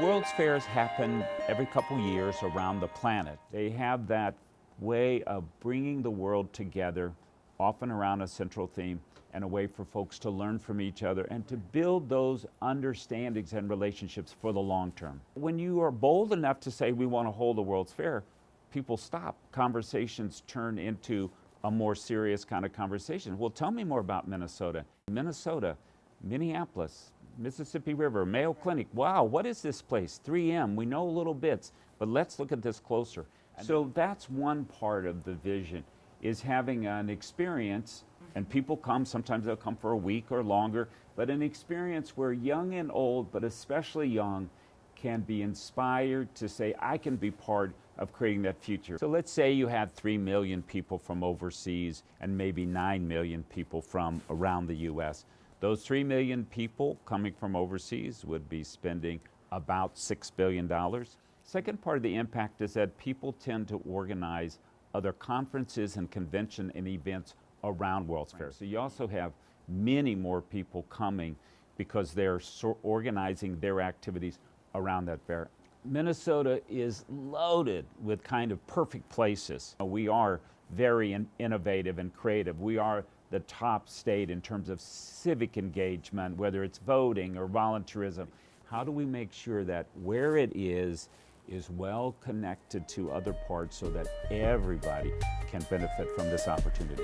World's fairs happen every couple years around the planet. They have that way of bringing the world together, often around a central theme, and a way for folks to learn from each other and to build those understandings and relationships for the long term. When you are bold enough to say we want to hold a World's Fair, people stop. Conversations turn into a more serious kind of conversation. Well, tell me more about Minnesota. Minnesota, Minneapolis, Mississippi River, Mayo Clinic. Wow, what is this place? 3M, we know little bits, but let's look at this closer. So that's one part of the vision is having an experience and people come, sometimes they'll come for a week or longer, but an experience where young and old, but especially young, can be inspired to say, I can be part of creating that future. So let's say you had 3 million people from overseas and maybe 9 million people from around the US. Those 3 million people coming from overseas would be spending about $6 billion. Second part of the impact is that people tend to organize other conferences and convention and events around World's Fair. So you also have many more people coming because they're so organizing their activities around that fair. Minnesota is loaded with kind of perfect places. We are very in innovative and creative. We are the top state in terms of civic engagement, whether it's voting or volunteerism. How do we make sure that where it is, is well connected to other parts so that everybody can benefit from this opportunity?